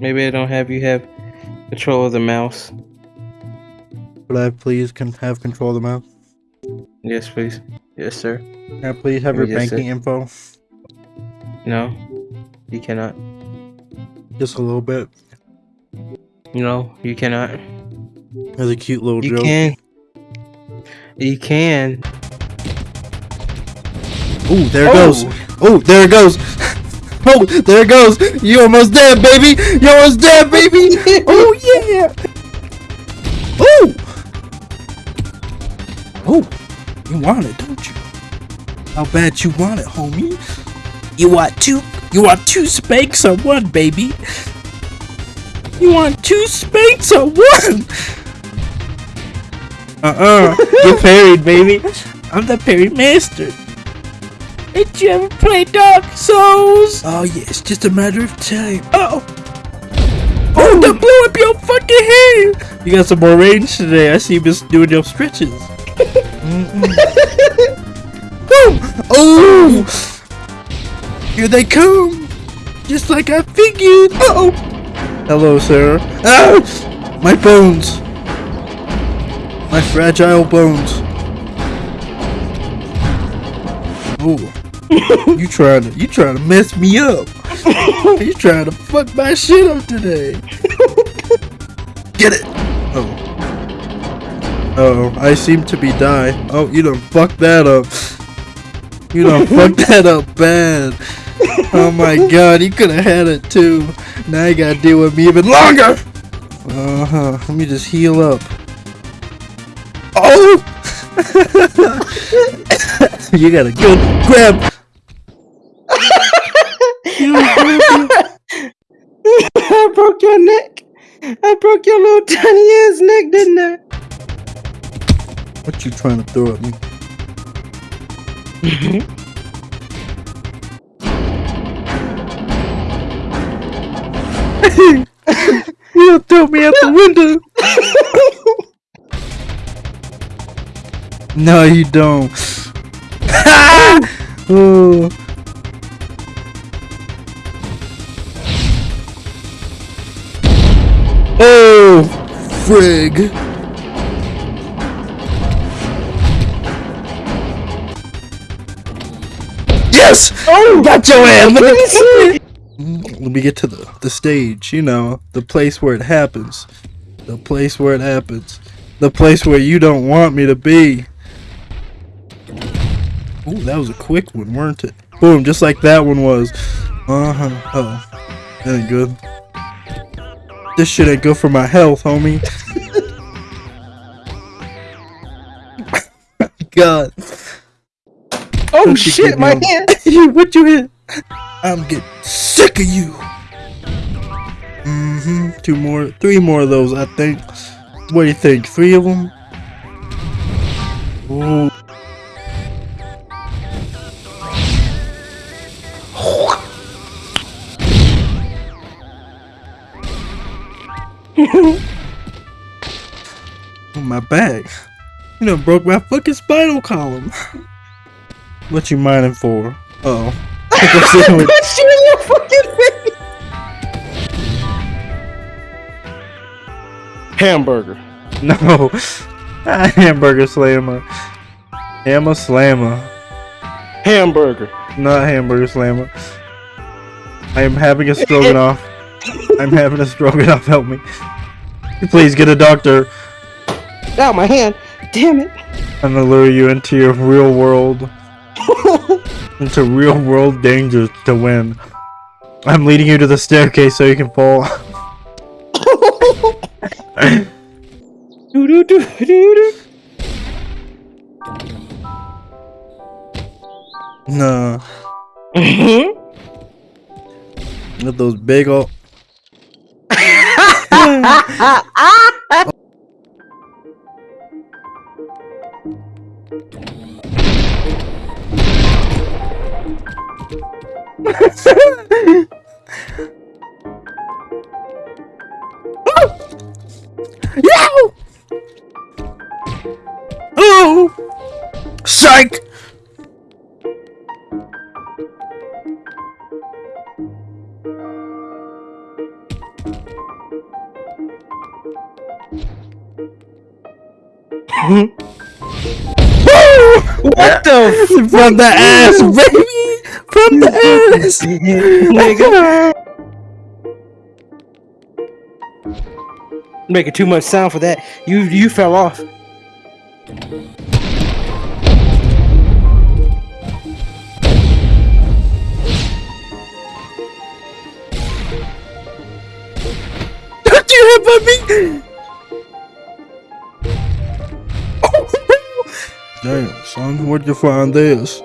Maybe I don't have you have control of the mouse. Would I please can have control of the mouse? Yes, please. Yes, sir. Can I please have oh, your Yes, sir. banking info? No, you cannot. Just a little bit. No, you cannot. That's a cute little You joke. can. You can. Ooh, there it Oh. goes. Oh, there it goes. Oh, there it goes. You almost dead, baby. You almost dead, baby. Oh yeah. Oh. Oh, you want it, don't you? How bad you want it, homie? You want two? You want two spanks or one, baby? You want two spanks or one? Uh-uh. Get parried, baby. I'm the parry master. Did you ever play Dark Souls? Oh yeah, it's just a matter of time. Oh. Oh, don't blow up your fucking head! You got some more range today. I see you just doing your stretches. Mm-mm. Boom! Oh! Here they come! Just like I figured! Uh oh! Hello, sir. Ah! My bones! My fragile bones. Oh. you trying to you trying to mess me up. you trying to fuck my shit up today. Get it! Oh. Oh, I seem to be die. Oh, you done fucked that up. You done fucked that up bad. Oh my god, you could have had it too. Now you gotta deal with me even longer! Uh huh. Let me just heal up. Oh! you got a good grab. I broke your neck. I broke your little tiny ass neck, didn't I? What you trying to throw at me? you throw me out the window. no, you don't. oh. Frig. Yes! Oh, got your ass! Let me get to the, the stage, you know, the place where it happens. The place where it happens. The place where you don't want me to be. Ooh, that was a quick one, weren't it? Boom, just like that one was. Uh huh. Oh, that ain't good. This shit ain't good for my health, homie. God. Oh she shit, my hand. What you hit? I'm getting sick of you. Mm-hmm. Two more, three more of those, I think. What do you think? Three of them? Ooh. my back. You know, broke my fucking spinal column. what you mining for? Uh oh. Pickle sandwich. Punch you in your fucking face. Hamburger. No. Hamburger slammer. Hammer slammer. Hamburger. Not hamburger slammer. I am having a stroganoff. I'm having a stroganoff. Help me. Please get a doctor. Ow, my hand. Damn it. I'm gonna lure you into your real world. into real world dangers to win. I'm leading you to the staircase so you can fall. Do do do do do. no. Mhm. With those big ol'! Psych! What the f- From the ass, baby! From the ass! nigga? Making too much sound for that. You you fell off. Don't you hit me! Damn, son, where'd you find this?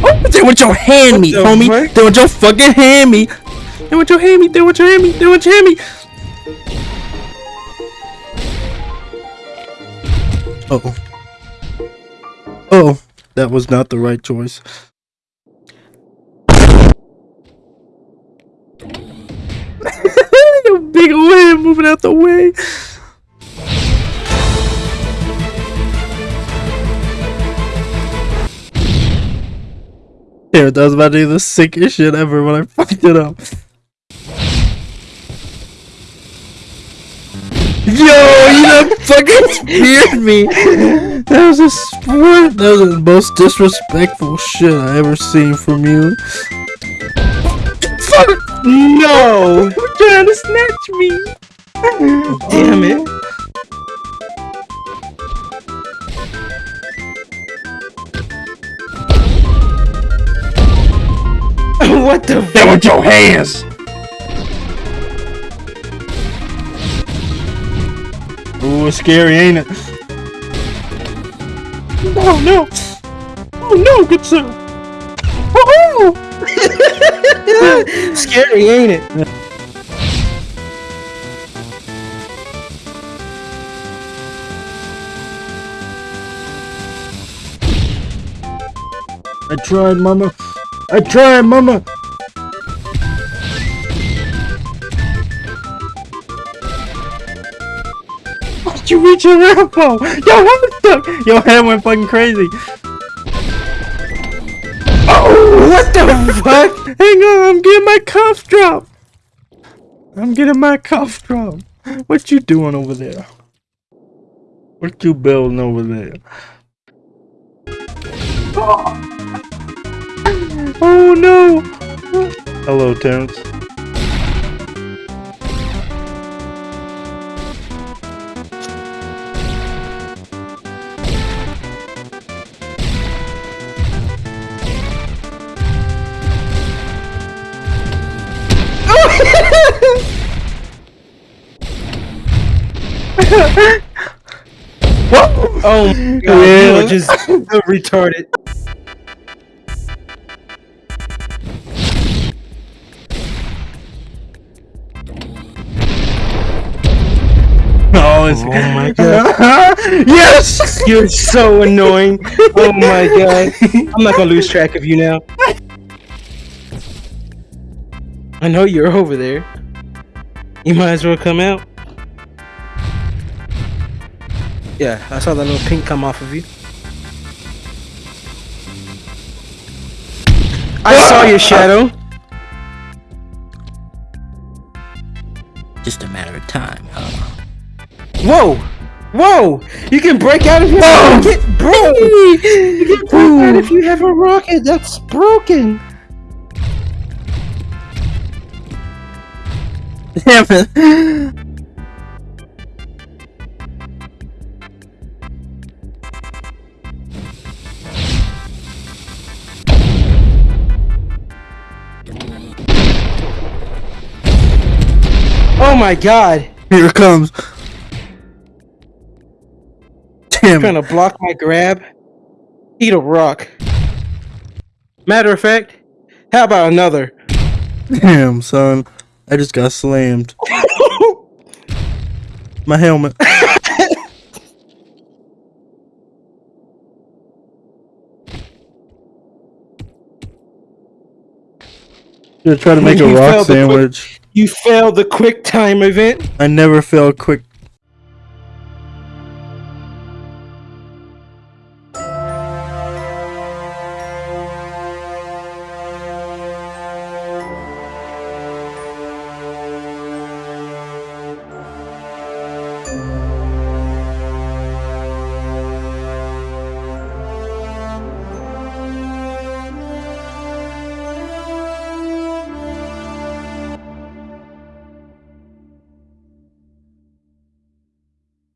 Oh, they want your hand me, the homie. fuck? They want your fucking hand me. They want your hand me. They want your hand me. They want your hand me. Oh. Oh, that was not the right choice. Big old hand moving out the way. That was about to be the sickest shit ever when I fucked it up. Yo, you done fucking speared me. That was a sport. That was the most disrespectful shit I ever seen from you. Fuck! No! You're trying to snatch me. Damn it. What the That with your hands. Ooh, it's scary, ain't it? Oh no! Oh no, good sir! Oh! Scary, ain't it? I tried, mama. I tried, mama. You reach? Your hand was stuck. Your hand went fucking crazy. Oh, what the fuck? Hang on, I'm getting my cuff dropped. I'm getting my cuff dropped. What you doing over there? What you building over there? Oh no! Hello, Terrence. Oh my god, you Yeah. are just so retarded. Oh, it's Oh my god. yes! You're so annoying. Oh my god. I'm not gonna lose track of you now. I know you're over there. You might as well come out. Yeah, I saw that little pink come off of you. I saw your shadow. Just a matter of time, huh? Whoa! Whoa! You can break out have a rocket, bro! You can break out if you have a rocket. That's broken. Damn it. My god! Here it comes. Damn Trying to block my grab. Eat a rock. Matter of fact, how about another? Damn, son. I just got slammed. My helmet. You're trying to make a rock failed the quick- sandwich. You failed the quick time event. I never fail quick